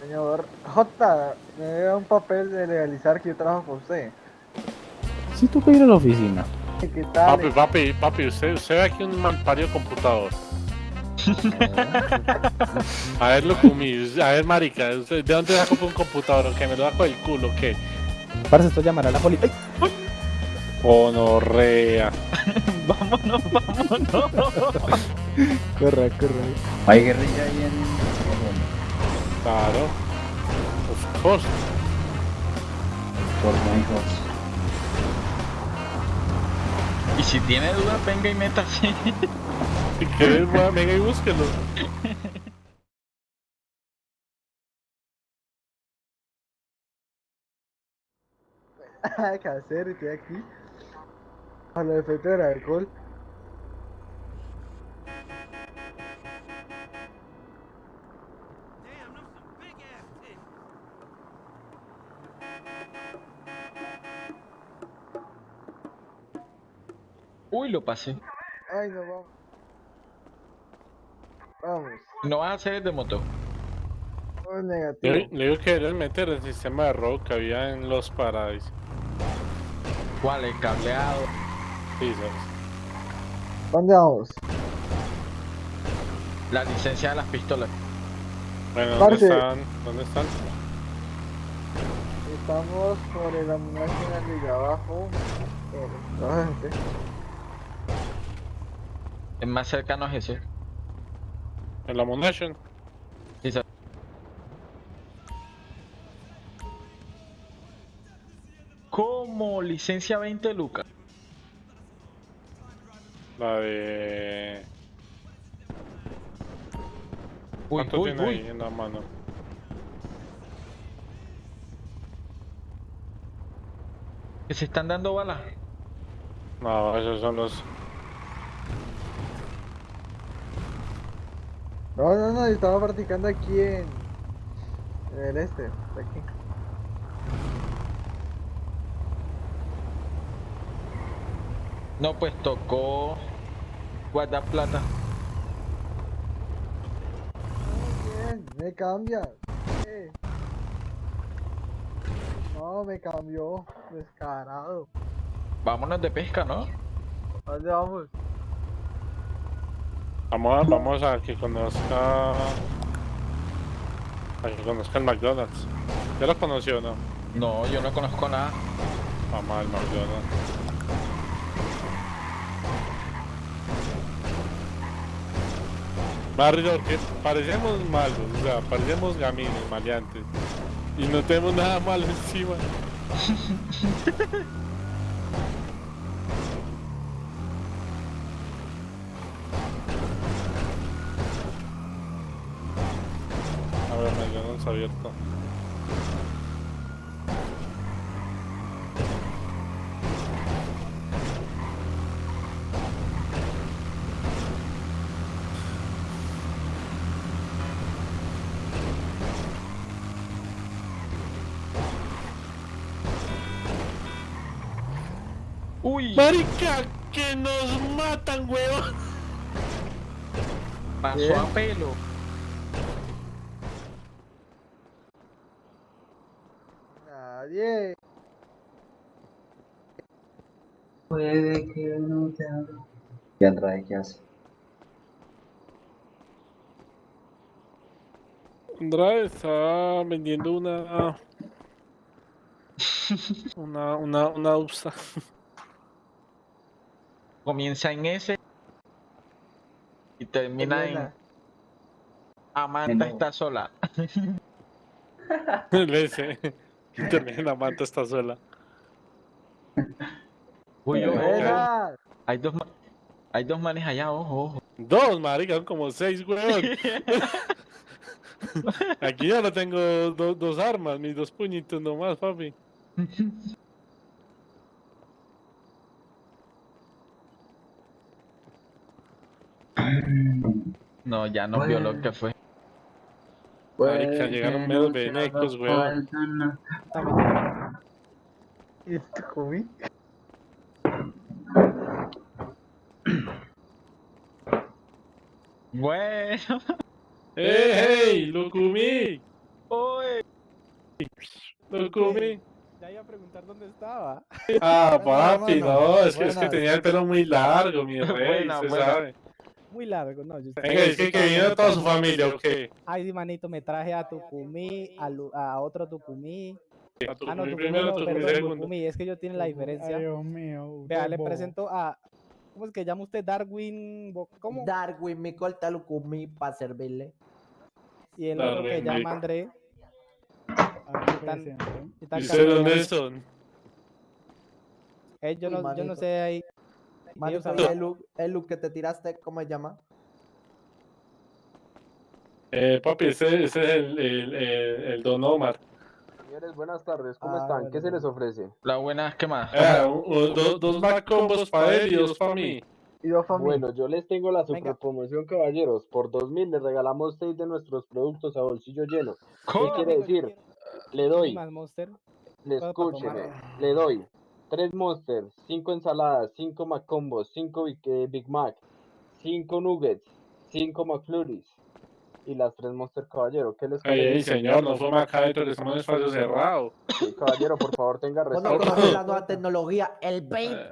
Señor J, me da un papel de legalizar que yo trabajo con usted. Si tú puedes ir a la oficina. ¿Qué tal? Papi, papi, papi, usted, usted ve aquí un malparido computador. A ver, Locumi, a ver, marica, ¿usted ¿de dónde sacó un computador? ¿Que me lo saco del culo? ¿Qué? Parece esto llamará a la policía. Honorrea. vámonos, vámonos. Corre, corre. Hay guerrilla ahí en... Claro. Of course. Por. Y si tiene duda, venga y métase. Si quieres, venga y búsquelo. ¿Qué hacer? Estoy aquí. A los efectos del alcohol. Lo pasé. Ay, no vamos. Vamos. No vas a hacer de moto. Oh, negativo. le digo que deberían meter el sistema de robo que había en los Paradise. ¿Cuál? El cableado. Sí, ¿sabes? ¿Dónde vamos? La licencia de las pistolas. Bueno, ¿dónde Parce. están? ¿Dónde están? Estamos por el National de abajo. Por el- más cercano es ese. En la Monation. Sí, ¿Cómo? Licencia 20 lucas. La de... Uy, ¿Cuánto uy, tiene uy. ahí en la mano? Que se están dando balas. No, esos son los... No, no, no, yo estaba practicando aquí en, en el este, aquí. No, pues tocó guardar plata. Muy bien, me cambias. Eh. No, me cambió, descarado. Vámonos de pesca, ¿no? ¿A dónde vamos? Vamos a, vamos a que conozca... A que conozca el McDonald's. ¿Ya lo conoció o no? No, yo no conozco nada. Vamos al McDonald's. Barrio, que parecemos malos, o sea, parecemos gamines, maleantes. Y no tenemos nada malo encima. Uy, Marica, que nos matan, weón. pasó a pelo. Nadie. Puede que no te haga. ¿Y Andrade qué hace? Andrade está vendiendo una. Una, una, una UPSA. Comienza en ese y termina en. Amanda En- está sola. El. Y también la manta está sola. Uy. Buenas. Hay dos, hay dos manes allá, ojo, ojo. Dos, marica, son como seis, weón. Aquí ya no tengo do- dos armas, mis dos puñitos nomás, papi. No, ya no vio lo que fue. Marica, llegaron meros venecos, weón. ¿Y esto comí? Bueno, ¡Ey, hey! ¡Locumí! hola. Tukumi. Ya iba a preguntar dónde estaba. Ah, papi, no, es que, es que tenía el pelo muy largo, mi rey, Buena, se buena. sabe. Muy largo, no. Yo Venga, es que, que vino toda su familia, ¿o qué? Ay, sí, manito, me traje a Tucumí, a, Lu- a otro Tucumí. A Ah, no, Tucumí Tucumí primero, no, Tucumí perdón, segundo. Tucumí. Es que yo tiene la diferencia. Ay, Dios mío. Vea, le presento a. ¿Cómo es que llama usted? Darwin. ¿Cómo? Darwin, mi corta Lucumi para servirle. Y el otro que llama Vic. André. Aquí Tan- presente. y tan ¿Y ustedes dónde cambiado. son? Eh, yo, Uy, no, yo no sé ahí. Y hablan- el look, el look que te tiraste, ¿cómo se llama? Eh, papi, ese, ese es el, el, el, el Don Omar. Señores, buenas tardes, ¿cómo Ah, están? bueno, ¿Qué se les ofrece? La buena que más. Eh, un- do- dos más combos para él y dos para mí. Y dos familias. Bueno, yo les tengo la super promoción, caballeros. Por 2000 les regalamos 6 de nuestros productos a bolsillo lleno. ¿Qué quiere decir? Le doy, Más Monster. le escúcheme, le doy 3 Monsters, 5 ensaladas, 5 McCombos, 5 Big, eh, Big Mac, 5 Nuggets, 5 McFlurries y las 3 Monster Caballero. ¿Qué les parece? ey, señor, no fue acá dentro estamos en espacio cerrado. Sí, caballero, por favor, tenga respeto. conoces la nueva tecnología, el vape. Eh,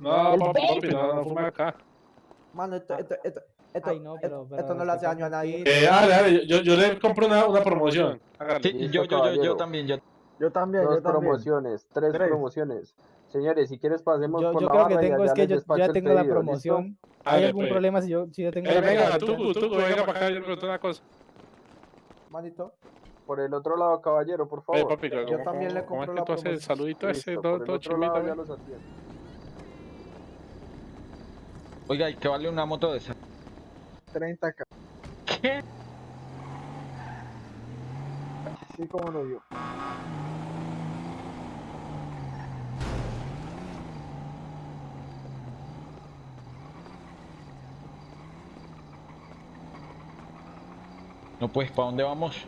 no, papi, papi, no, no acá. Mano, esto, esto, esto, esto, Ay, no, pero- esto, pero esto no le hace daño a un nadie. Eh, dale, dale, yo, yo le compro una, una promoción. Sí, yo, yo, yo, también. Yo... Yo también, Dos yo también. promociones, tres, Tres. promociones. Señores, si quieres pasemos Yo, por yo la creo que barra tengo, es que yo, ya tengo la pedido, ¿listo? promoción. ¿Hay algún pues. problema si yo, si yo tengo Eh, la venga, promoción? Tucu, Tucu, venga para acá, yo le pregunto una cosa. Manito, Por el otro lado, caballero, por favor. papi, ¿cómo, Yo también le cómo es compro que la tú haces el promoción. saludito ese, Listo, todo, por el todo otro chimito, ya los atiendo. Oiga, ¿y qué vale una moto de esa? 30k. ¿Qué? Sí, como no yo. No, pues, ¿para dónde vamos?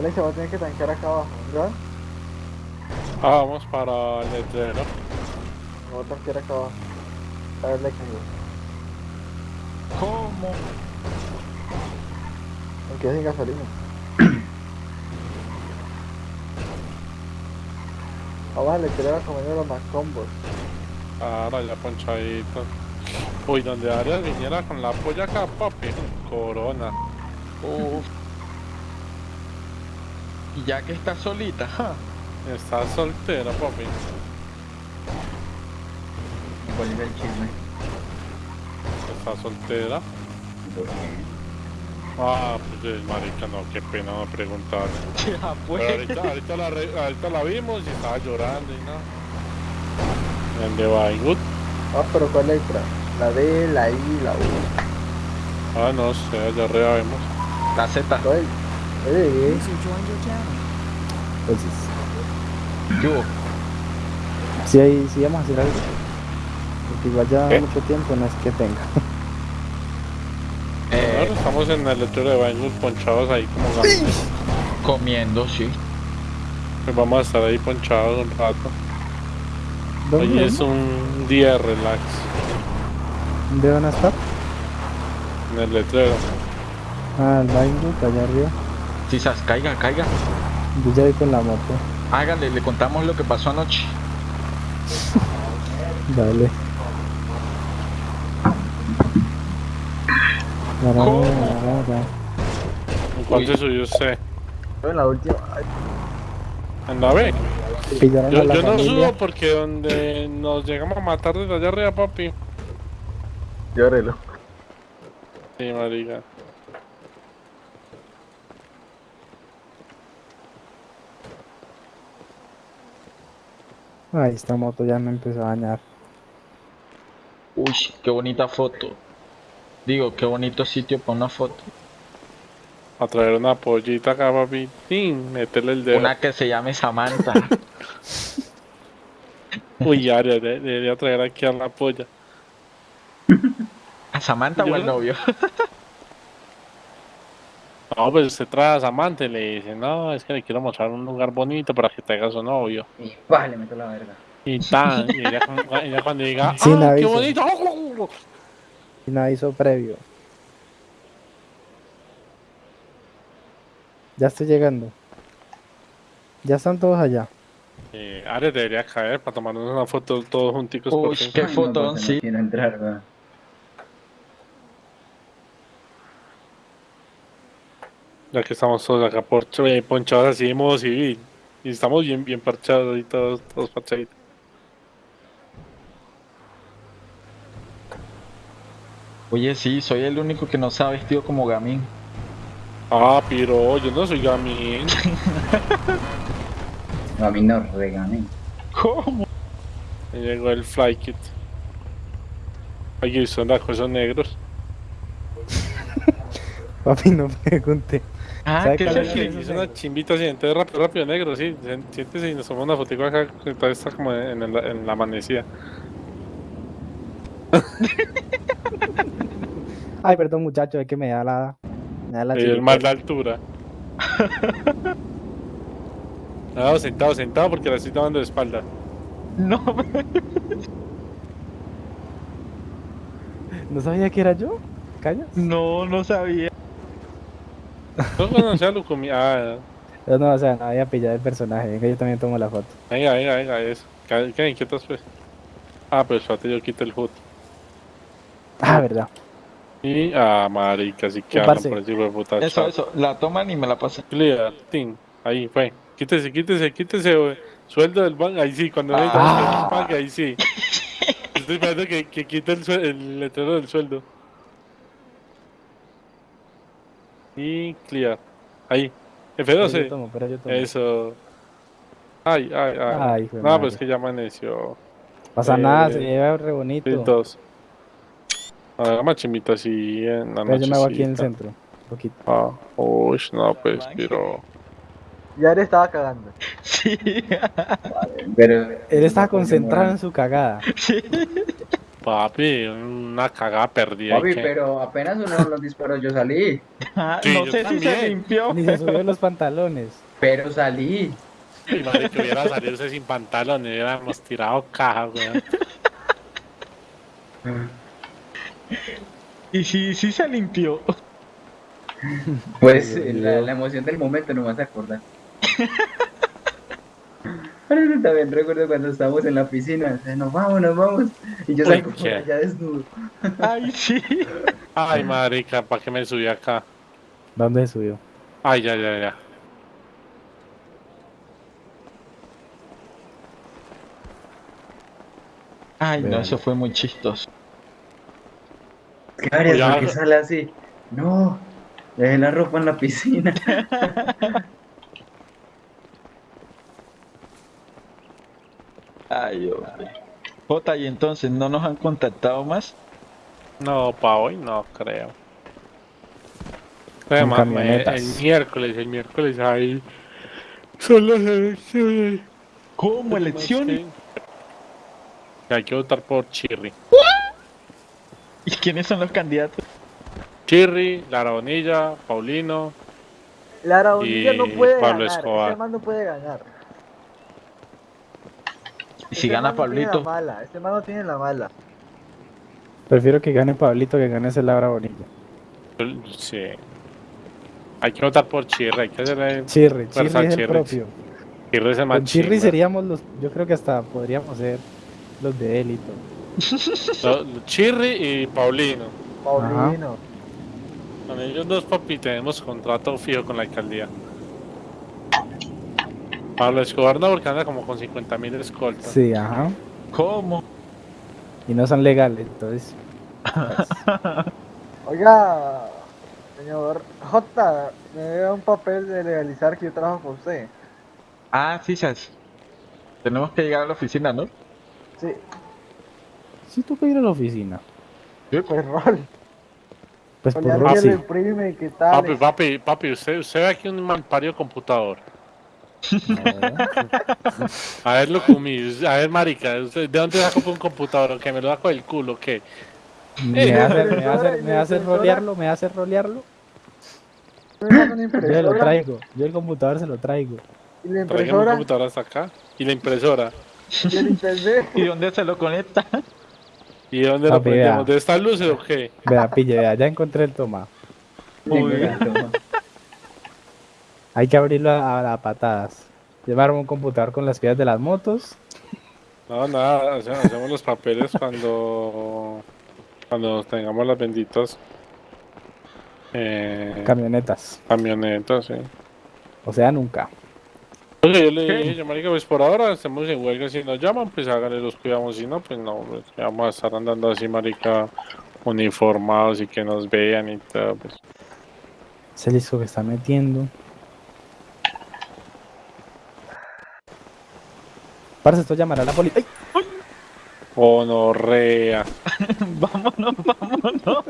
Vale, se va a tener que tanquear acá abajo, ¿verdad? Ah, vamos para el letrero. Me voy a tanquear acá abajo. A ver, le caigo. ¿Cómo? Me quedé sin gasolina. Vamos a leterar a comer los más combos. Ahora ya ponchadito. Uy, donde Arias viniera con la polla acá, papi. Corona. Uf. Y ya que está solita, ja. Está soltera, papi. ¿Cuál es el chisme? Está soltera. Ah, pues marica, no, qué pena no preguntarle. Ya Pero pues. ahorita, ahorita, la, re- ahorita la vimos y estaba llorando y nada. El de Banggood. Ah, pero ¿cuál letra? La D, la I, la U. Ah, no sé, allá arriba vemos. La Z. Eh, Entonces, ¿Qué hubo? si, hay, si vamos a hacer algo. Porque igual ya mucho tiempo no es que tenga. Eh, estamos en el letrero de Banggood ponchados ahí como gatos. comiendo, sí. Pues vamos a estar ahí ponchados un rato. ¿Dónde, Hoy es un día de relax ¿Dónde van a estar? en el letrero. Ah, el baño, allá arriba. Quizás caiga, caiga. Yo ya voy con la moto. Hágale, le contamos lo que pasó anoche. Dale. ¿Cómo? ¿En cuál se subió usted? en la última. ¿En la B? Pillaron Yo, a la yo no subo porque donde nos llegamos a matar desde allá arriba, papi. llórelo. Sí, marica. Ay, esta moto ya me empezó a dañar. Uy, qué bonita foto. Digo, qué bonito sitio para una foto. A traer una pollita acá, papi. ¡Tin! Meterle el dedo. Una que se llame Samantha. Uy, Aria, de- debería traer aquí a la polla. ¿A Samantha o al novio? No, pues usted trae a Samantha y le dice, no, es que le quiero mostrar un lugar bonito para que traiga a su novio. Y pa, le meto la verga. Y tan, y ella, cu- ella cuando diga, Sin ¡ah, qué aviso. bonito! Sin aviso previo. Ya estoy llegando. Ya están todos allá. Eh, Aria debería caer para tomarnos una foto todos junticos. Uy, porque- qué no, fotón, sí. Quiero entrar, weón. Ya que estamos todos acá por, eh, ponchados así de modo civil. Y estamos bien, bien parchados y todos, todos parchaditos. Oye, sí, soy el único que no se ha vestido como gamín. Ah, pero yo no soy gamín. No, mí no regané. ¿Cómo? Me llegó el fly kit. Oye, son las cosas negros. Papi, no pregunte. Ah, ¿Sabe ¿qué cuál es es el el- que- Es una chimbita así, entonces rápido, rápido, negro, sí. Siéntese y nos tomamos una fotico acá, todavía está como en, el- en la amanecida. Ay, perdón, muchacho, es que me da la. Me da la Y el mal de altura. No, sentado, sentado porque la estoy tomando de espalda. No, ¿No sabía que era yo? ¿Callas? no, no sabía. No conocí a Lucumi. Ah, No, no, o sea, no había pillado el personaje. Venga, yo también tomo la foto. venga, venga, venga, eso. ¿Qué, inquietas pues? Ah, pues espérate, yo quito el hood. Ah, verdad. Y, ah, marica, así que parce. por encima de puta. Eso, chao. eso, la toman y me la pasan. Clear, tin. Ahí fue. Quítese, quítese, quítese, güey. Sueldo del banco. Ahí sí, cuando le Ah. el banco, ahí sí. Estoy esperando que, que quite el, el letrero del sueldo. Y clear. Ahí. Pero yo F12. tomo, pero yo tomo. Eso. Ay, ay, ay. No, madre. pues que ya amaneció. Pasa eh, nada, se lleva re bonito. Sí, dos. Hagamos chimita así en la noche. yo me hago aquí en el centro. Un poquito. Ah, uy, no, pues, pero. Y Aria estaba cagando. Sí, Pero. Él estaba Porque concentrado en su cagada. Papi, una cagada perdida. Papi, que- pero apenas uno de los disparos yo salí. Ah, Sí, no yo sé si se limpió. Ni se subió los pantalones. Pero salí. Y madre que hubiera salido sin pantalones, hubiéramos tirado caja, weón. Y sí, sí se limpió. Pues la, la emoción del momento no me vas a acordar. Pero yo también recuerdo cuando estábamos en la piscina, o sea, nos vamos, nos vamos. Y yo salgo por allá desnudo. Ay, sí. Ay, marica, ¿para qué me subí acá? ¿Dónde subió? Ay, ya, ya, ya. Ay, no, eso fue muy chistoso. ¿Qué harías? Cuidado. ¿Por qué sale así? No, dejé la ropa en la piscina. Ay, hombre. Jota, y entonces, ¿no nos han contactado más? No, pa' hoy no creo. Además, camionetas. el miércoles, el miércoles ahí son las elecciones. ¿Cómo? ¿Elecciones? Hay que votar por Chirri. ¿Y quiénes son los candidatos? Chirri, Lara Bonilla, Paulino. Lara Bonilla no puede Pablo ganar. Escobar. Ese man no puede ganar. ¿Y si gana Pablito? la mala. Ese man no tiene la mala. Prefiero que gane Pablito que gane ese Laura Bonilla. Sí. Hay que votar por Chirri, hay que hacerle. Chirri, Fuerza Chirri es el Chirri. propio. Chirri es el más Con Chirri chimba. seríamos los. Yo creo que hasta podríamos ser los de él y todo. Y Paulino. Paulino. Con ellos dos, papi, tenemos contrato fijo con la alcaldía. Pablo Escobar no, porque anda como con 50 mil escoltas. Sí, ajá. ¿Cómo? Y no son legales, entonces. Oiga, señor J, me da un papel de legalizar que yo trabajo con usted. Ah, sí, Sas. Tenemos que llegar a la oficina, ¿no? Sí. Sí toca ir a la oficina. Pues rol. Pues por rol que sí. Papi, papi, papi, usted, usted ve aquí un malpario computador. A ver, Locumi, a ver, marica, ¿de dónde saco un computador? ¿Que me lo saco del culo? ¿Qué? Me hace, me impresora, hace, y me la hace impresora. rolearlo, me hace rolearlo. Me saca una Yo se lo traigo, yo el computador se lo traigo. y la impresora, computador hasta acá. Y la impresora. y el internet. ¿Y dónde se lo conecta? ¿Y dónde lo prendemos? ¿De esta luz o qué? Vea, pille, vea, ya encontré el toma. Uy. Hay que abrirlo a, a patadas. Llevar un computador con las piedras de las motos. No, nada, hace- hacemos los papeles cuando cuando tengamos las benditas eh, Camionetas. camionetas, sí. O sea, nunca. Oye, yo le dije, yo, marica, pues por ahora estamos en huelga, si nos llaman, pues háganle los cuidamos, si no, pues no, pues, vamos a estar andando así, marica, uniformados y que nos vean y todo, pues. Ese disco que está metiendo. Parce, esto llamará a la policía. Honorrea. vámonos, vámonos.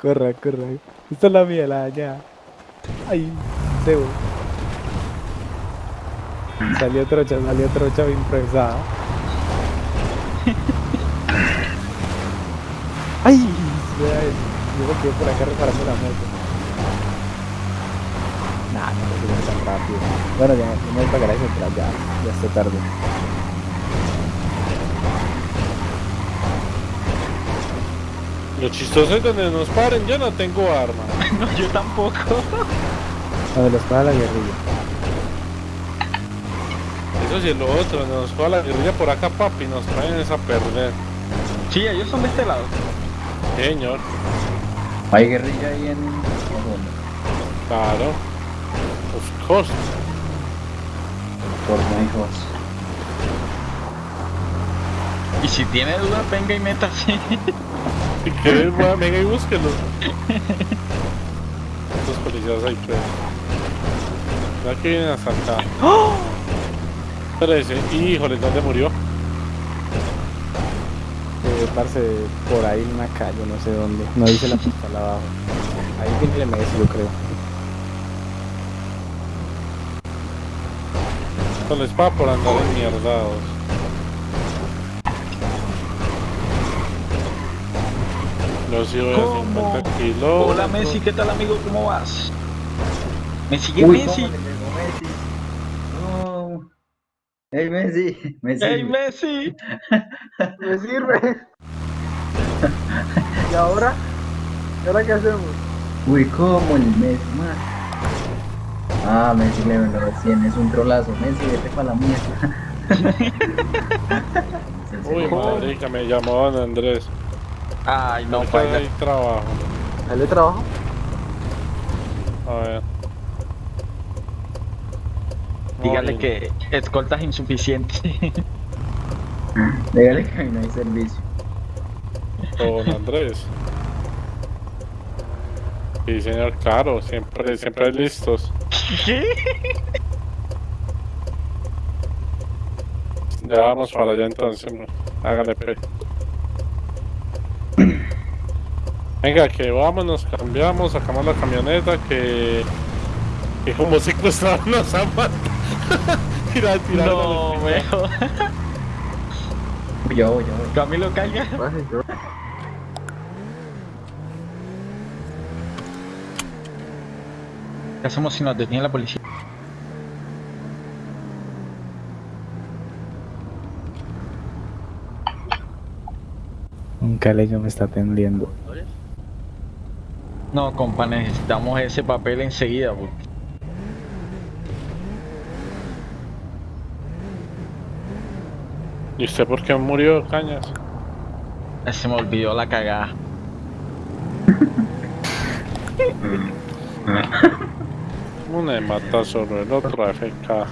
Corre, corre. Esta es la mía, la allá. Ay, Sebo. Salió trocha, salió trocha improvisada. Ay, vea eso. Yo me quedé por acá reparando la moto. Nah, no quiero tan rápido. Bueno, ya, ya me para central, ya, ya está tarde. Lo chistoso es donde nos paren, yo no tengo arma. No, yo tampoco. Donde los para la guerrilla. Eso sí es lo otro, nos juega la guerrilla por acá, papi, nos traen esa a perder. Sí, ellos son de este lado. Señor, Hay guerrilla ahí en. claro. Of course. Hijos. Y si tiene dudas, venga y meta así. Si quieres, a- venga y búsquelo. Estos policías ahí, pues. Ya que vienen hasta acá. Parece. Híjole, ¿dónde murió? Eh, parce, por ahí en una calle, no sé dónde. No dice la pistola abajo. Ahí tiene el MS, yo creo. La espada por andar enmierdados. Yo sí voy a ¿Cómo? 50 kilos. Hola Messi, ¿qué tal amigo? ¿Cómo vas? Me sigue Uy, Messi. ¿cómo le pegó Messi? No. Hey Messi, Messi. ¡Ey Messi! Me sirve. ¿Y ahora? ¿Y ahora qué hacemos? Uy, ¿cómo el Messi? Ah, Messi le lo 100, es un trolazo. Messi, vete para la mierda. Uy, marica, me llamó don Andrés. Ay, no, No baila. hay trabajo. ¿Dale trabajo? A ver. Dígale que escoltas insuficientes. Dígale que no hay servicio. Don Andrés. Sí, señor, claro, siempre, siempre listos. ¿Qué? Ya vamos para allá entonces, hágale pe. Venga, que vamos, nos cambiamos, sacamos la camioneta, que... Que como secuestraron a Samantha. tira, tira. No, veo. Uy, ya voy, ya voy. Camilo, caiga. Baje, yo. ¿Qué hacemos si nos detiene la policía? Un caleño me está atendiendo. No, compa, necesitamos ese papel enseguida. porque ¿Y usted por qué murió, Cañas? Se me olvidó la cagada. Uno me mata solo, el otro AFK.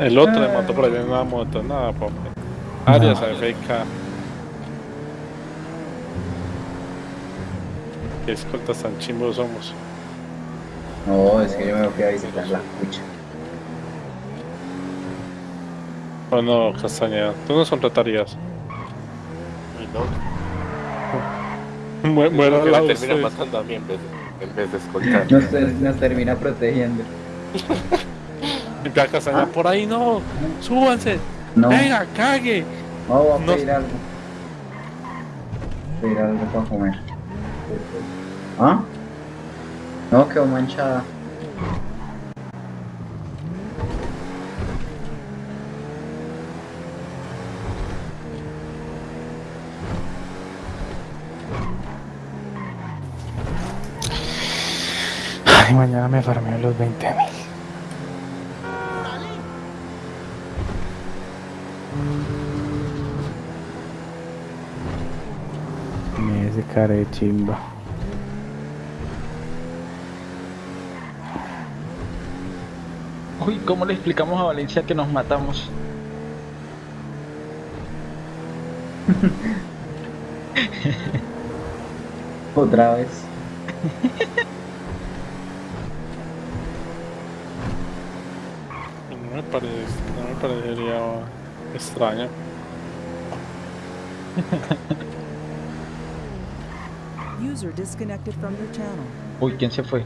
El otro le mató por ahí en una moto, nada, papi. Arias AFK. Qué escoltas tan chimbos somos. No, es que yo me fui a visitar la cucha. O no, Castañeda, tú nos contratarías. ¿no? Me de termina matando a mí en vez de, en vez de escoltar. Nos, ter- nos termina protegiendo. Por ahí, no. Súbanse. No, Venga, cague. no, voy a no. pedir algo. Pedir algo para comer. ¿Ah? No, quedó manchada. Ay, mañana me farmeo los 20 mil. Me ese cara de chimba. Uy, ¿cómo le explicamos a Valencia que nos matamos? Otra vez. No me, parece, no me parecería extraño. User disconnected from your channel. Uy, ¿quién se fue?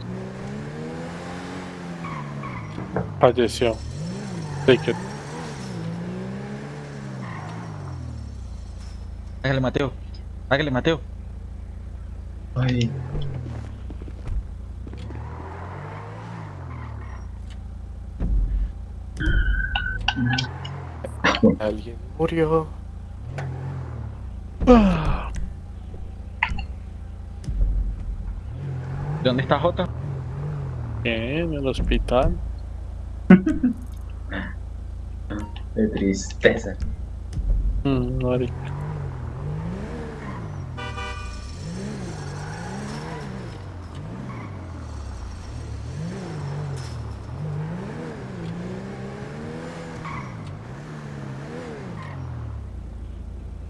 Falleció. Ticket. Hágale, Mateo. Hágale, Mateo. Ay. Alguien murió. ¿Dónde está Jota? En el hospital. De tristeza. Mm, marica.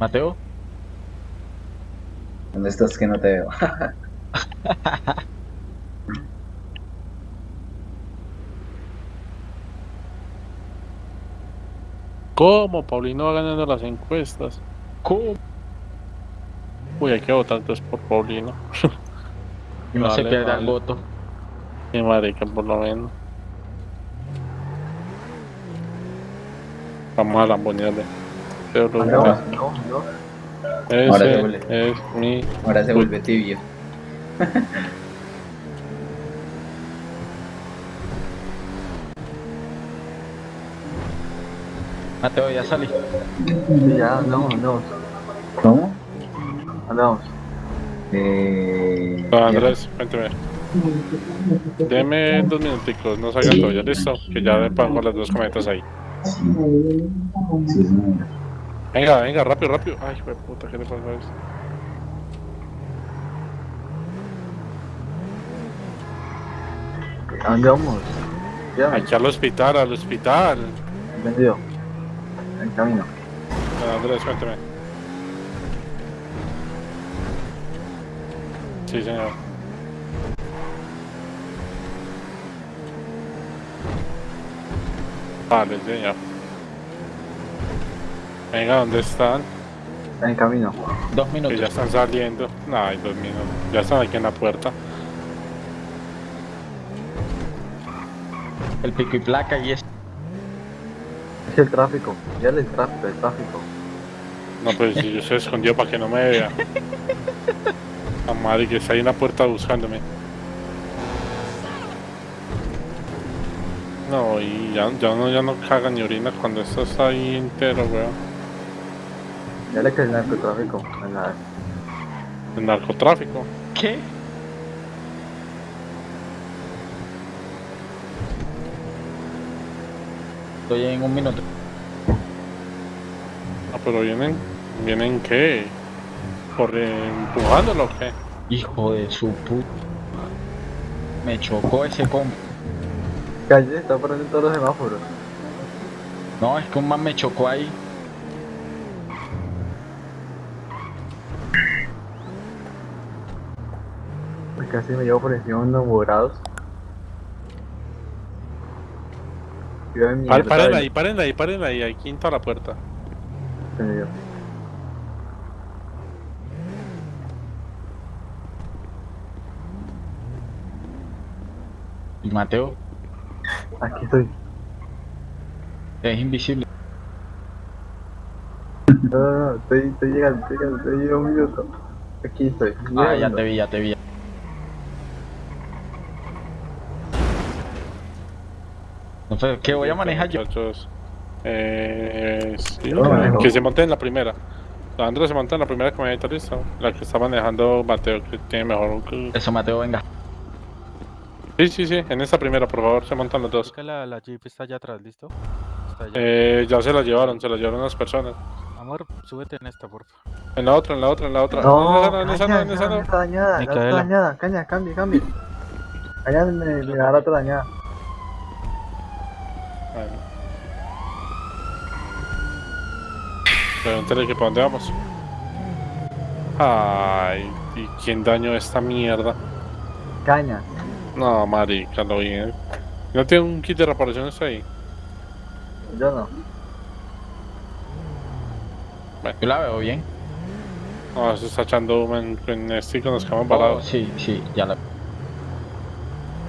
Mateo. ¿Dónde estás que no te veo? ¿Cómo? Paulino va ganando las encuestas. ¿Cómo? Uy, hay que votar entonces por Paulino. Y no se Vale, pierda el vale. voto. Y marica, por lo menos. Vamos a lambonearle. Pero lo- No, no, ese Ahora se vuelve. es mi... Ahora se vuelve tibio. Mateo, ya salí. Ya, no, no. ¿Cómo? Andamos. Eh... Ah, Andrés, cuénteme. Deme dos minuticos, no salgan todavía, listo. Que ya le pongo las dos cometas ahí. Sí, sí, señora. Venga, venga, rápido, rápido. Ay, hijo de puta, ¿qué le pasa a esto? ¿A dónde vamos? Ya, Aquí al hospital, al hospital. entendido. En camino. Ah, Andrés, cuénteme. Sí, señor. Vale, señor. Venga, ¿dónde están? En camino. Dos Que ya minutos. están saliendo. No, hay dos minutos. Ya están aquí en la puerta. El pico y placa y es. Es el tráfico. Ya el tráfico, el tráfico. No, pues si yo se escondió para que no me vea. A madre que está ahí en la puerta buscándome. No, y ya, ya no, ya no caga ni orina cuando esto está ahí entero, weón. Ya le cae el narcotráfico. En la... El narcotráfico. ¿Qué? Estoy en un minuto. Ah, pero vienen, ¿vienen qué? ¿Por empujándolo o qué? Hijo de su puta. Me chocó ese combo. Calle, está poniendo todos los semáforos. No, es que un man me chocó ahí. casi me llevo por encima unos morados. Par, paren ahí, paren ahí, paren ahí, hay quinto a la puerta. Sí, ¿Y Mateo? Aquí estoy. Es invisible. No, no, no, estoy, estoy llegando, estoy llegando, estoy llegando. Aquí estoy. Ah, ya te vi, ya te vi. Entonces, ¿qué voy a manejar yo? Eh, sí, que se monte en la primera. Andrés se monta en la primera camioneta, listo. La que está manejando Mateo, que tiene mejor. Eso, Mateo, venga. Sí, sí, sí, en esta primera, por favor, se montan los dos. que la, la Jeep está allá atrás, ¿listo? Está allá. Eh, ya se la llevaron, se la llevaron unas personas. Amor, súbete en esta, porfa. En la otra, en la otra, en la otra. No, en esa no, en esa no, en esa caña, no. está dañada, caña, cambie, cambie. Caña me, me da la otra dañada. Bueno. Pregúntale que para dónde vamos. Ay, ¿y quién dañó esta mierda? Caña. No, marica, lo bien. ¿No tiene un kit de reparaciones ahí? Yo no. Yo la veo bien. No, se está echando humo en, en este y con los quedamos Oh, parados. sí, sí, ya la ¿A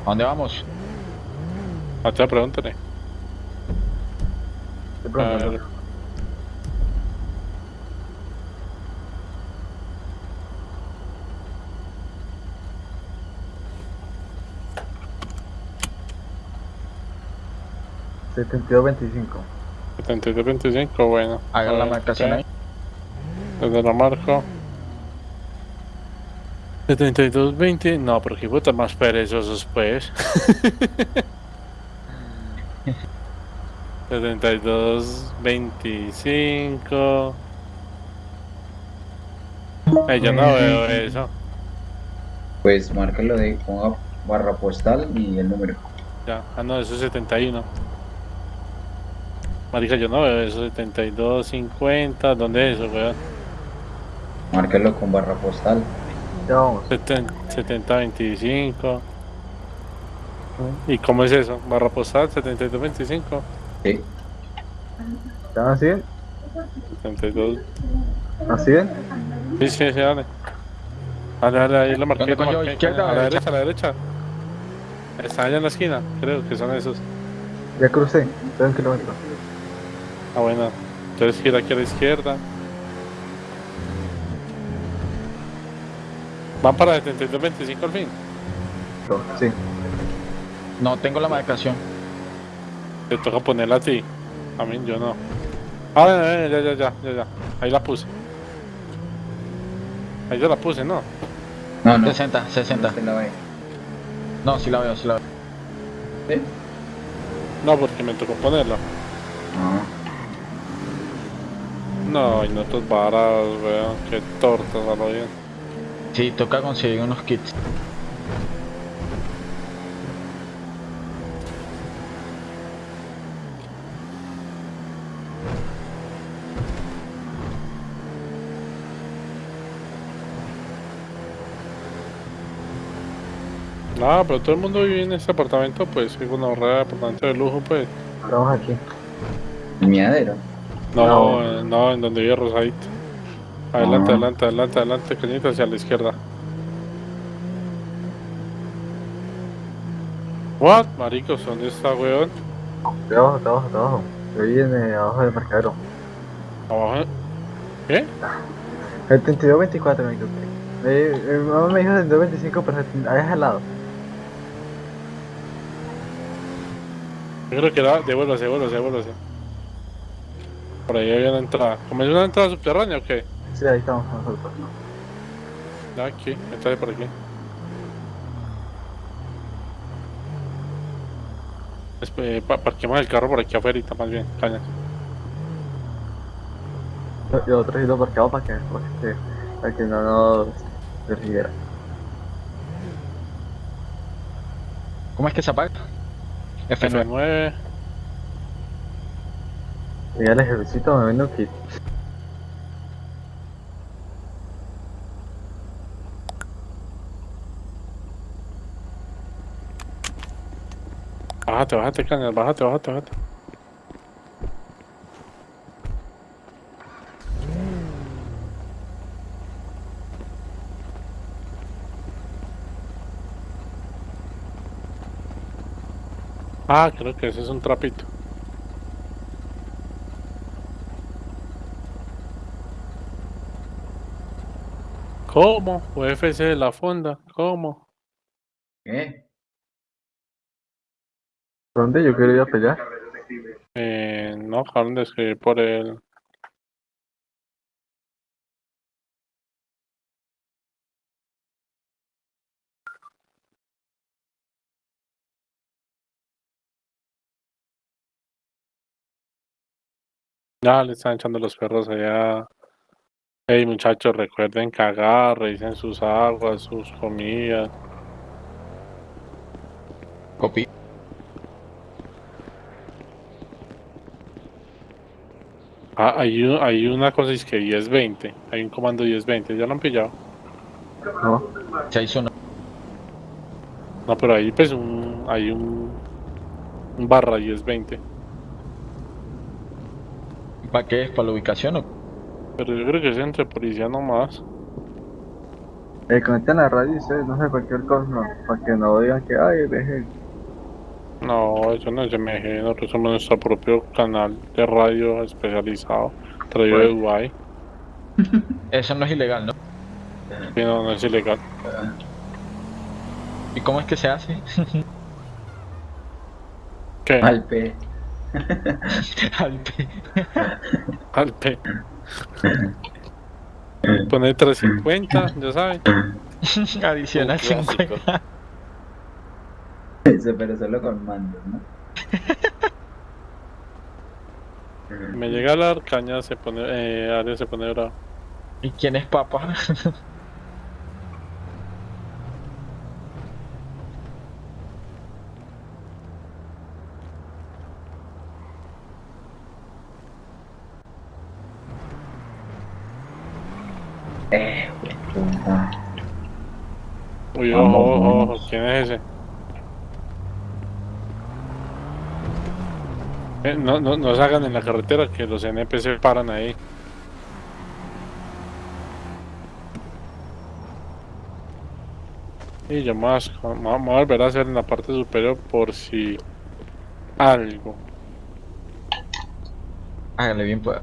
dónde vamos? Mateo, pregúntale. De A pronto, ver. no. 72-25. 72-25, bueno. Hagan A la marcación ok. ahí. Desde la marco. 72-20. No, pero qué puta más perezosos, pues. 72-25. Ay, yo no veo eso. Pues márcalo de ponga barra postal y el número. Ya, ah, no, eso es 71. Marica, yo no veo eso. 72-50. ¿Dónde es eso, weón? Márcalo con barra postal. Ya vamos. 70-25. ¿Y cómo es eso? ¿Barra postal 72-25? Sí. ¿Están así bien? 72. ¿Así bien? Sí, sí, sí, dale. Dale, dale, ahí lo marqué. ¿Dónde lo coño? marqué. ¿Izquierda o a la derecha? a la derecha. Está allá en la esquina, creo que son esos. Ya crucé. Estoy un kilómetro. Ah, bueno. Entonces gira aquí a la izquierda. Van para 72-25 al fin. Sí. No tengo la marcación. Te toca ponerla a ti. A mí, yo no. Ah, ya, ya, ya, ya, ya, ya. Ahí la puse. Ahí ya la puse, ¿no? No, no. 60, 60. Usted la ve. No, sí la veo, sí la veo. ¿Sí? No, porque me tocó ponerla. Ah. No, y no tus varas, weón. Qué tortas a lo bien. Sí, toca conseguir unos kits. Nada, pero todo el mundo vive en este apartamento, pues, es una horrera apartamento de lujo, pues. Estamos aquí. El miadero. No, No. eh, no, en donde vive Rosadito. Adelante, Ah. adelante, adelante, adelante, cañita hacia la izquierda. What? Maricos, ¿dónde está, weón? De abajo, de abajo, de abajo. Yo viene abajo del marcadero. Abajo. ¿Qué? 72-24 me equivoqué. Eh, eh, mi mamá me dijo 72-25, pero ahí es al lado. Yo creo que era. Devuélvase, devuélvase, devuélvase. Por ahí había una entrada. ¿Como es una entrada subterránea o qué? Sí, ahí estamos nosotros. Aquí, entrale por aquí. Espe- pa- parquemos el carro por aquí afuera, más bien, caña. Y los otros ido parqueados para que, para que, para que no nos persiguiera. ¿Cómo es que se apaga? F9. F9. Y al ejército me vendo kit. Bájate, bájate, caña, bájate, bájate, bájate. Ah, creo que ese es un trapito. ¿Cómo? UFC de la fonda, ¿cómo? ¿Qué? ¿Dónde yo quiero ir a pelear? Eh, no, acabaron de escribir por el... Ya le están echando los perros allá. Hey muchachos, recuerden cagar, revisen sus aguas, sus comidas. Copy. Ah, hay, un- hay una cosa es que 10-20. Hay un comando 10-20. ¿Ya lo han pillado? No. Se hizo una. No, pero ahí pues un, hay un, un barra 10-20. ¿Para qué es? ¿Para la ubicación o? Pero yo creo que es entre policía nomás. Eh, conecten la radio y ustedes, no sé, cualquier cosa, no, para que no digan que, ay, deje. No, eso no es MG. Nosotros somos nuestro propio canal de radio especializado. Traído de Uruguay. Eso no es ilegal, ¿no? Y no, no es ilegal. ¿Y cómo es que se hace? ¿Qué? Al P. Al P. Al P. Poner 350, ya saben. Adicional Un clásico. 50. Eso, pero solo con mandos, ¿no? Me llega la arcaña, se pone, eh, área se pone bravo. ¿Y quién es papá? Eh, puta. Uy, Vamos, ojo, ojo, vamos. ojo, ¿quién es ese? Eh, no, no, no se hagan en la carretera que los NPC paran ahí. Y yo más, vamos a volver a hacer en la parte superior por si algo, Hágale bien, pues.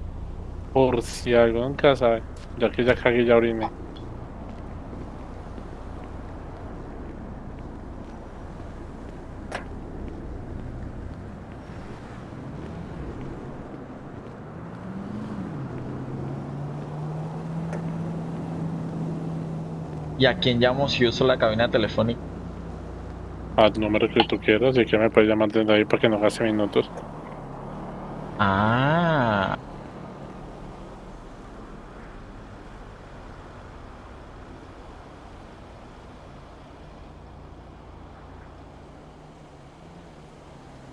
por si algo, nunca sabe. Ya que ya cagué, ya oriné. ¿Y a quién llamo si uso la cabina telefónica? Al número que tú quieras y que me puedes llamar desde ahí para que no gaste minutos. Ah.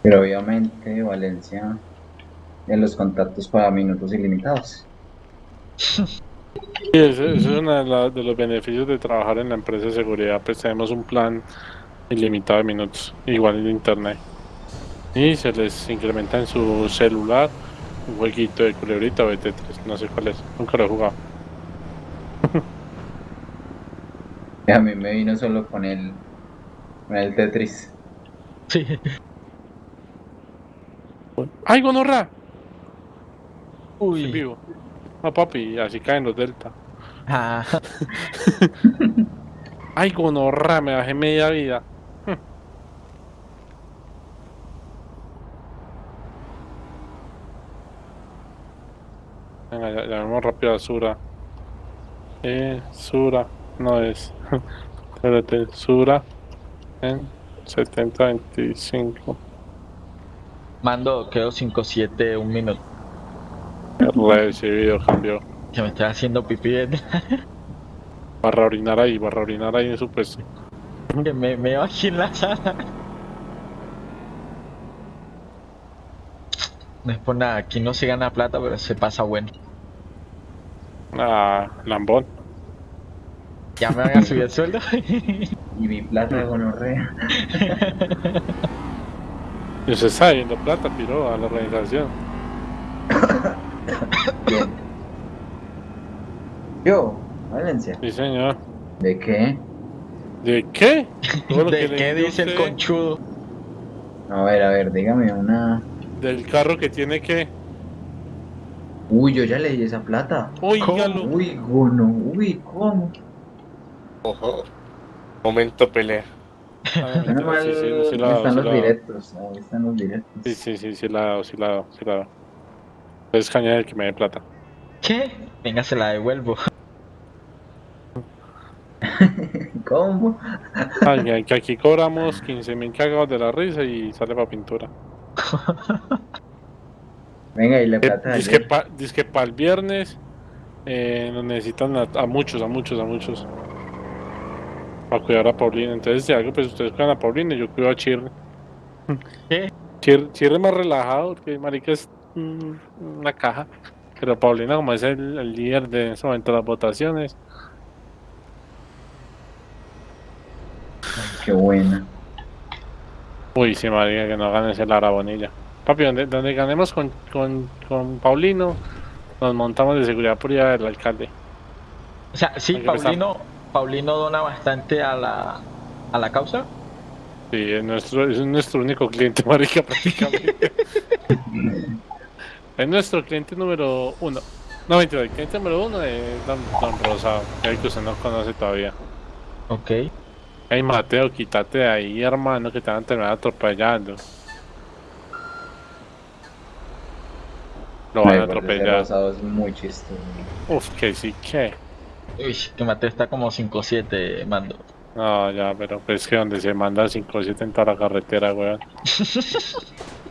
Pero obviamente Valencia en los contactos para minutos ilimitados. Sí, ese, ese es uno de, la- de los beneficios de trabajar en la empresa de seguridad, pues tenemos un plan ilimitado de minutos, igual en internet. Y se les incrementa en su celular un jueguito de culebrita o de Tetris, no sé cuál es, nunca lo he jugado. A mí me vino solo con el, con el Tetris. Sí. ¡Ay, gonorra! Estoy Uy. vivo. No, papi, así caen los delta. Ah. ¡Ay, gonorra! Me bajé media vida. Venga, ya, llamemos rápido a Sura. Eh, Sura, no es. Espérate, Sura en 7025. Mando, quedo 5-7, un minuto. Recibido, cambió. Que me estoy haciendo pipí. de- Barra orinar ahí, barra orinar ahí en su puesto. que me, me veo aquí en la sala. No es por nada, aquí no se gana plata, pero se pasa bueno. Ah, lambón. Ya me van a subir el sueldo. Y mi plata de gonorrea. Y usted está viendo plata, piro, a la organización. Bien. Yo, Valencia. Sí, señor. ¿De qué? ¿De qué? ¿De qué dice el conchudo? A ver, a ver, dígame una. Del carro que tiene que. Uy, yo ya le di esa plata. Óigalo. Uy, gono. Uy, ¿cómo? Ojo. Momento pelea. Sí, sí, sí la están ha dado, sí los directos. Ahí están los directos. Sí, sí, sí, sí la sí la sí la ha dado. Es caña el que me dé plata. ¿Qué? Venga, se la devuelvo. ¿Cómo? Ay, que- que aquí cobramos 15 mil cagados de la risa y sale para pintura. Venga, y la plata de Dice que ayer. para pa el viernes eh, nos necesitan a, a muchos, a muchos, a muchos. Para cuidar a Paulina. Entonces, si algo, pues ustedes cuidan a Paulina y yo cuido a Chirre. ¿Qué? Chirre, Chirre es más relajado, porque Marica es una caja. Pero Paulina, como es el, el líder de en ese momento de las votaciones, Qué buena. uy, sí, Marica, que no gane ese Lara Bonilla. Papi, donde, donde ganemos con, con, con Paulino, nos montamos de seguridad por allá del alcalde. O sea, sí. Paulino, Paulino dona bastante a la, a la causa. Sí, es nuestro, es nuestro único cliente, marica, prácticamente. es nuestro cliente número uno. No, mentira, el cliente número uno es Don, Don Rosado, que es el que usted no conoce todavía. Ok. Ey, Mateo, quítate de ahí, hermano, que te van a terminar atropellando. Lo van a atropellar. rosado es muy chistoso. Uf, que sí, que. Uy, que Mateo está como 5-7, mando. No, ya, pero pues que donde se manda 5-7 en toda la carretera, weón.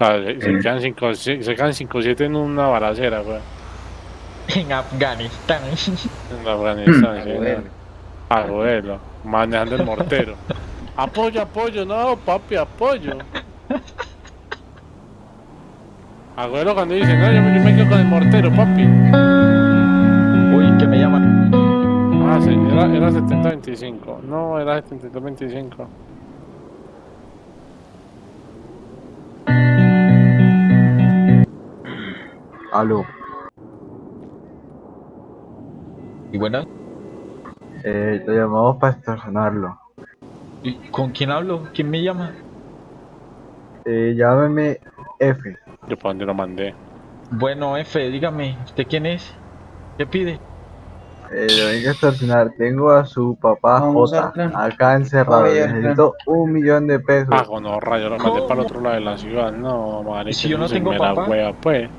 Ah, se, se quedan 5 se quedan 5-7 en una balacera, weón. En Afganistán. En Afganistán, sí, Agüero. weón. Abuelo, manejando el mortero. Apoyo, apoyo, no, papi, apoyo. Abuelo cuando dice, no, yo, me- yo me quedo con el mortero, papi. Uy, que me llaman. Ah, sí, era, era 70-25. No, era 72-25. Aló. Y bueno, Eh, lo llamamos para extorsionarlo. ¿y ¿con quién hablo? ¿Quién me llama? Eh, llámeme F. Yo para dónde lo mandé. Bueno, F, dígame, ¿usted quién es? ¿Qué pide? Eh, lo vengo a extorsionar. Tengo a su papá Vamos J acá encerrado. Necesito un millón de pesos. Ah, con no, yo lo mandé para el otro lado de la ciudad. No, marica. si yo no tengo papá? wea, pues.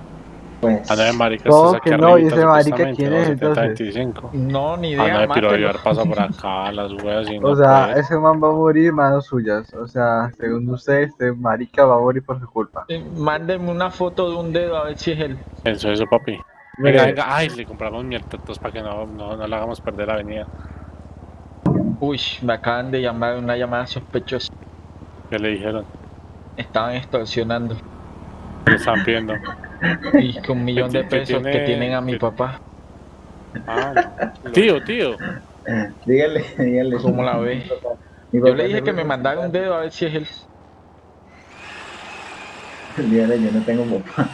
Pues. A ver, marica, ¿Cómo estás aquí que no? ¿Y ese marica quién es, entonces? 70-25. No, ni Ah, idea, pero mátelo. llevar pasa por acá, las weas y no O sea, puede. ese man va a morir manos suyas. O sea, según usted, este marica va a morir por su culpa. Eh, Mándeme una foto de un dedo a ver si es él. Eso, eso, papi. Venga, venga, ay, le compramos mierdas para que no, no, no le hagamos perder la avenida. Uy, me acaban de llamar una llamada sospechosa. ¿Qué le dijeron? Estaban extorsionando. ¿Qué le estaban pidiendo? Y con un millón de pesos que tiene- tienen a mi papá. Ah, no. tío, tío. Dígale, dígale. ¿Cómo la ve? Mi Yo le dije que me mandara un dedo a ver si es él. Dígale, yo no tengo papá.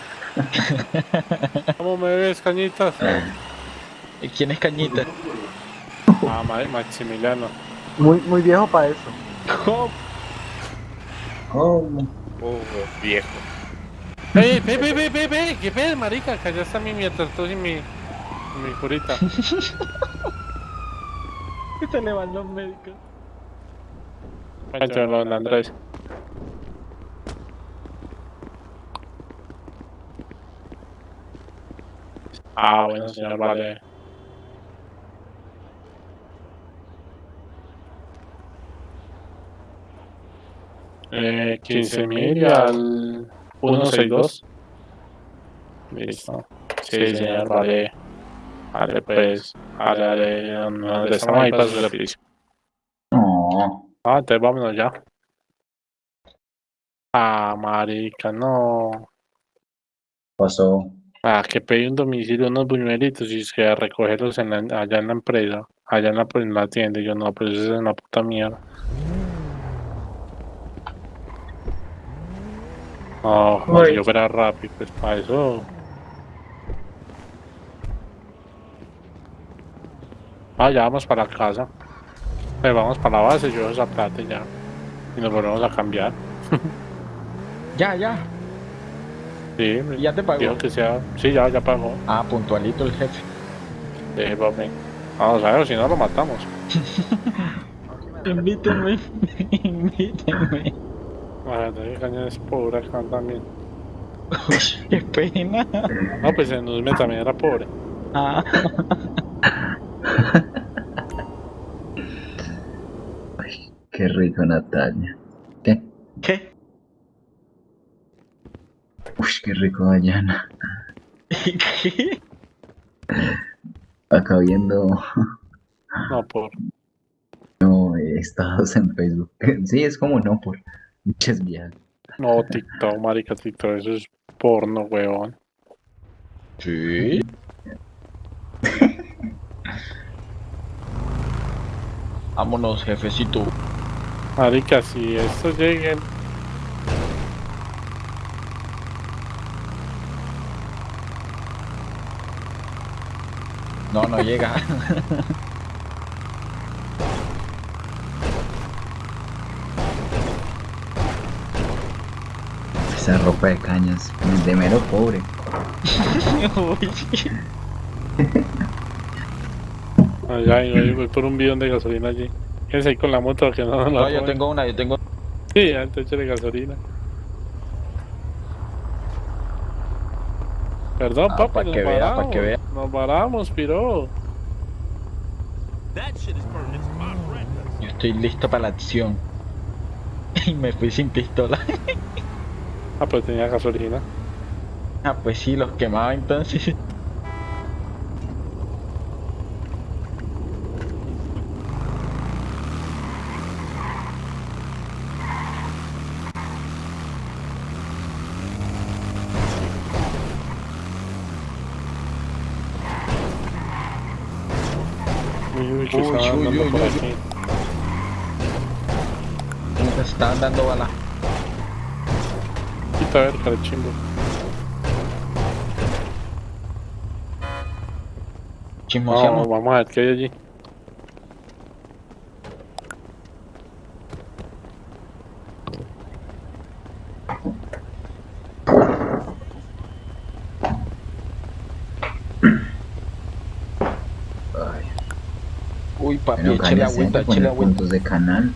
¿Cómo me ves, cañitas? ¿Y ¿Quién es Cañita? Ah, Ma- Maximiliano. Muy, muy viejo para eso. ¿Cómo? ¿Cómo? Uh, viejo. ¡Ey, ve, ve, ve, ve, ve! ¿Qué ves, marica? Que allá está mi mierda y mi, mi curita. Que se le van los médicos. Pancho, don Andrés. Ah, bueno, señor, vale. Eh, 15 mil y al 162. Listo. Sí, señor, vale. Vale, pues. Vale, vale. estamos ahí para su servicio. No. Ah, entonces vámonos ya. Ah, marica, no. Pasó. Ah, que pedí un domicilio, unos buñuelitos y es que a recogerlos en la- allá en la empresa, allá en la, en la tienda. Y yo no, pues eso es una puta mierda. Si Uy. yo fuera rápido, pues para eso. Ah, ya vamos para casa. Pues vamos para la base, yo esa plata ya. y nos volvemos a cambiar. Ya, ya. Sí, ¿Y ya te pagó? que sea. Sí, ya, ya pagó. Ah, puntualito el jefe. Sí, papi. Vamos a ver, si no lo matamos. Invítenme, invítenme. Bueno, que caña es pobre acá también. Uy, qué pena. No, pues en Usme también era pobre. Ah, Qué rico, Natalia. ¿Qué? ¿qué? Uy, qué rico, Dayana. ¿Qué? Acá viendo No, por. no, estados en Facebook. Sí, es como no por muchas viejas. No, TikTok, marica, TikTok, eso es porno, weón. Sí. Vámonos, jefecito. Marica, si estos lleguen. No, no llega. Esa ropa de cañas, de mero pobre. Uy. Allá, y voy por un bidón de gasolina allí. Quédense ahí con la moto que no, no, No, la yo tengo una, yo tengo. Sí, antes échale gasolina. Perdón, Ah, papi, pa' nos que vea, pa' varamos. que vea. Nos varamos, piro. Yo estoy listo para la acción. Y me fui sin pistola. Ah, pues tenía gasolina. Ah, pues sí, los quemaba entonces. Uy, uy, Uy, uy, uy, uy. Nos estaban dando bala. Quita a ver, carechimbo. Chismoseamos. No, vamos a ver qué hay allí. Uy, papi, échale agüita, échale agüita. puntos de canal.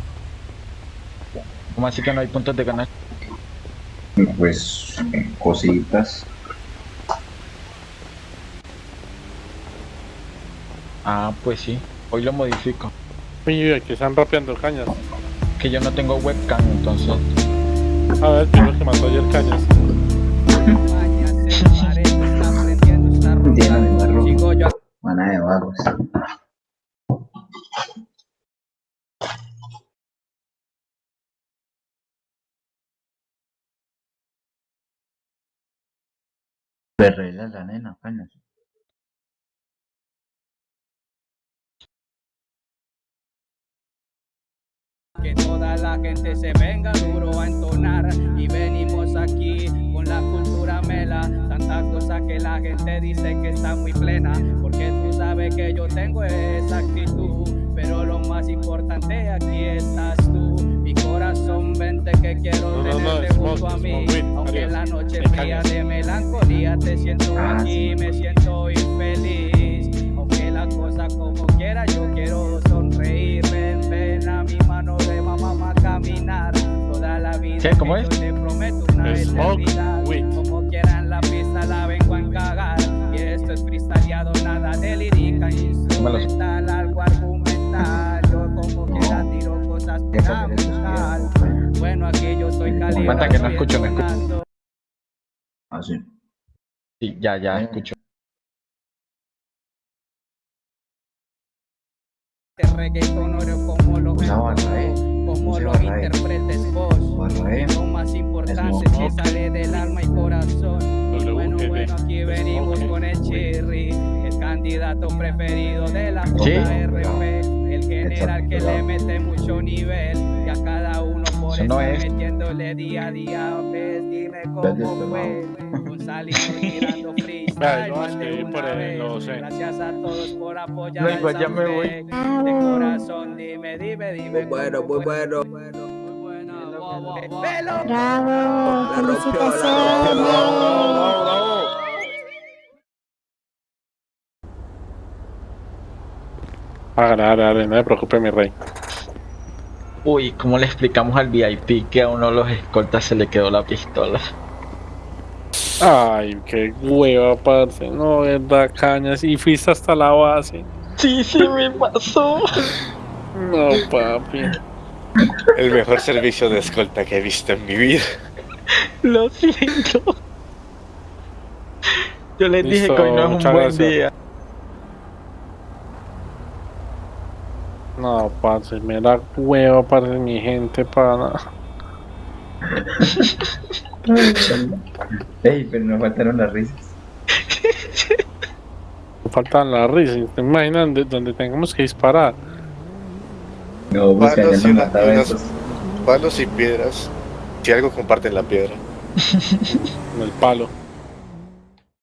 ¿Cómo así que no hay puntos de ganar? Pues eh, cositas. Ah, pues sí. Hoy lo modifico. Uy, que están rapeando cañas. Que yo no tengo webcam, entonces. A ver, primero que mató ayer cañas. Perrela la nena, cañas. Que toda la gente se venga duro a entonar y venimos aquí con la cultura mela. Tantas cosas que la gente dice que está muy plena, porque tú sabes que yo tengo esa actitud. Pero lo más importante aquí estás tú, que quiero No, no, no, tenerte junto a mí. Aunque la noche fría de melancolía te siento Ah, aquí, me siento infeliz. Aunque la cosa como quiera, yo quiero sonreír. Ven, ven a mi mano de mamá a caminar. Toda la vida ¿Qué? ¿Cómo es? yo te prometo una eternidad. Como quieran la pista la vengo a encagar. Y esto es freestyleado, nada de lírica, instrumental, algo argumental. Yo como quiera tiro cosas para buscar. Bueno, aquí yo estoy caliente. Aguanta que no escucho, no escucho. Así. Sí, ya, ya, escucho. Este reggaetón oro como lo Usa barra, eh. como Usa lo barra, eh. interpretes vos. Barra, eh. Lo más importante que sale del alma y corazón. W, Bueno, bueno, aquí venimos con el Chirri, el candidato preferido de la. JRP, el general que le mete mucho nivel y a cada uno por Eso no es. metiéndole día a día. Ves, dime cómo fue. Tirando Vea, freestyle más de una vez. Gracias a todos por apoyar. No, ya me voy. De corazón, dime, dime, dime. Muy bueno, muy bueno. Bravo, felicitaciones. Hágale, hágale, hágale, no me preocupe, mi rey. Uy, ¿cómo le explicamos al VIP que a uno de los escoltas se le quedó la pistola? Ay, qué hueva, parce. No, verdad, cañas. Y fuiste hasta la base. Sí, sí me pasó. No, papi. El mejor servicio de escolta que he visto en mi vida. Lo siento. Yo les dije que hoy no es un buen gracias. día. No, parce, me da hueva, parce, mi gente, pana. Ey, pero nos faltaron las risas. Me faltan las risas. ¿Te imaginan de donde tengamos que disparar? No, busca, ya Palos nos y, unas- palos y piedras. Si algo comparten la piedra. El palo.